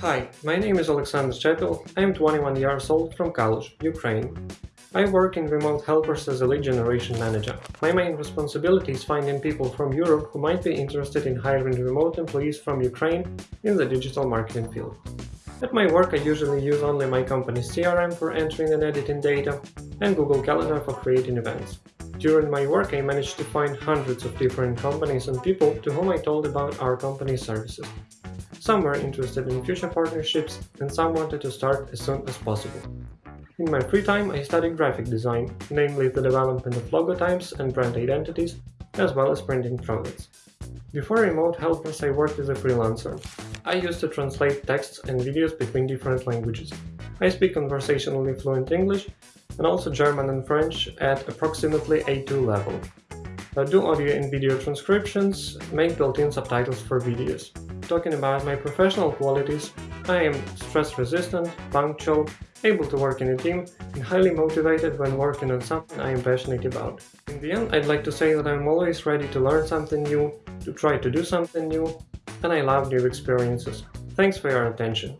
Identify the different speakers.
Speaker 1: Hi, my name is Alexander Chepil. I am 21 years old from Kalush, Ukraine. I work in Remote Helpers as a lead generation manager. My main responsibility is finding people from Europe who might be interested in hiring remote employees from Ukraine in the digital marketing field. At my work I usually use only my company's CRM for entering and editing data and Google Calendar for creating events. During my work I managed to find hundreds of different companies and people to whom I told about our company's services. Some were interested in future partnerships and some wanted to start as soon as possible. In my free time I studied graphic design, namely the development of logotypes and brand identities, as well as printing products. Before Remote Helpers I worked as a freelancer. I used to translate texts and videos between different languages. I speak conversationally fluent English and also German and French at approximately A2 level. I do audio and video transcriptions, make built-in subtitles for videos. Talking about my professional qualities, I am stress-resistant, punctual, able to work in a team, and highly motivated when working on something I am passionate about. In the end, I'd like to say that I'm always ready to learn something new, to try to do something new, and I love new experiences. Thanks for your attention.